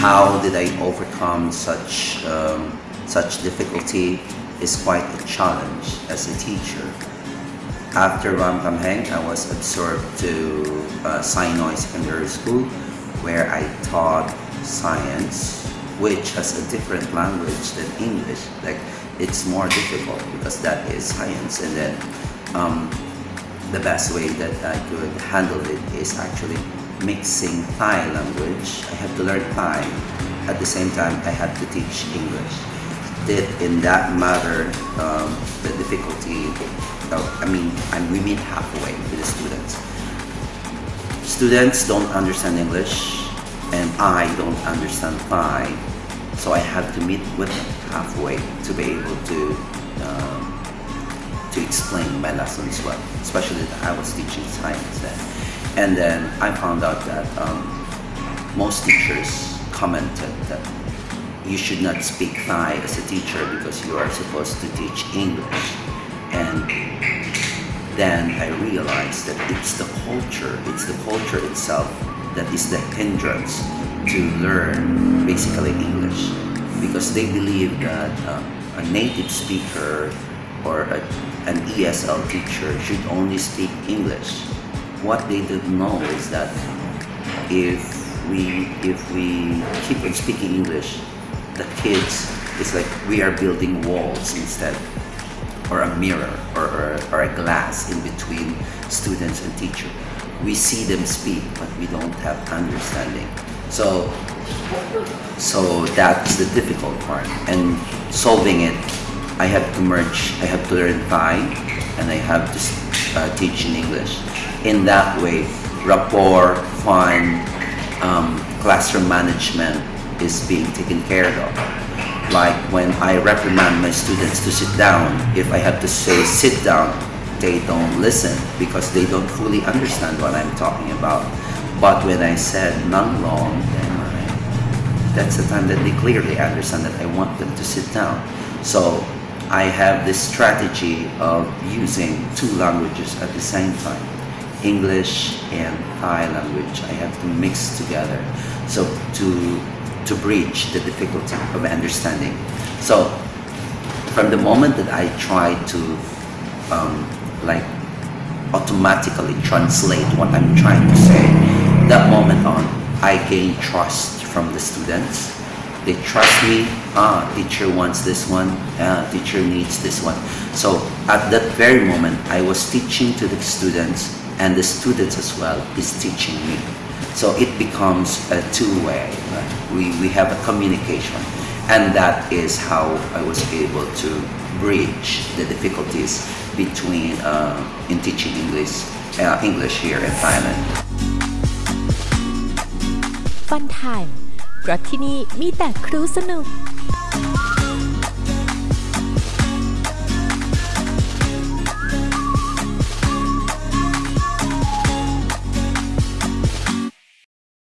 how did I overcome such um, such difficulty is quite a challenge as a teacher. After Ramkhamhaeng, I was absorbed to uh, Secondary School where I taught science which has a different language than English. Like it's more difficult because that is science and then um, the best way that I could handle it is actually mixing Thai language. I had to learn Thai. At the same time, I had to teach English. Did in that matter um, the difficulty? Of, I mean, I'm, we meet halfway with the students. Students don't understand English, and I don't understand Thai, so I have to meet with halfway to be able to um, to explain my lessons well, especially that I was teaching science then. And then I found out that um, most teachers commented that you should not speak Thai as a teacher because you are supposed to teach English. And then I realized that it's the culture, it's the culture itself that is the hindrance to learn basically English because they believe that uh, a native speaker or a, an ESL teacher should only speak English what they don't know is that if we if we keep on speaking English, the kids it's like we are building walls instead, or a mirror or, or, or a glass in between students and teacher. We see them speak, but we don't have understanding. So so that's the difficult part. And solving it, I have to merge. I have to learn Thai, and I have to uh, teach in English in that way, rapport, fun, um, classroom management is being taken care of. Like when I reprimand my students to sit down, if I have to say sit down, they don't listen because they don't fully understand what I'm talking about. But when I said nang long, I, that's the time that they clearly understand that I want them to sit down. So I have this strategy of using two languages at the same time. English and Thai language I have to mix together so to to bridge the difficulty of understanding so from the moment that I try to um, like automatically translate what I'm trying to say that moment on I gain trust from the students they trust me ah teacher wants this one ah teacher needs this one so at that very moment I was teaching to the students and the students as well is teaching me. So it becomes a two-way. Right? We, we have a communication and that is how I was able to bridge the difficulties between uh, in teaching English, uh, English here in Thailand. Fun Time เพราะที่นี่มีแต่ครูสนุก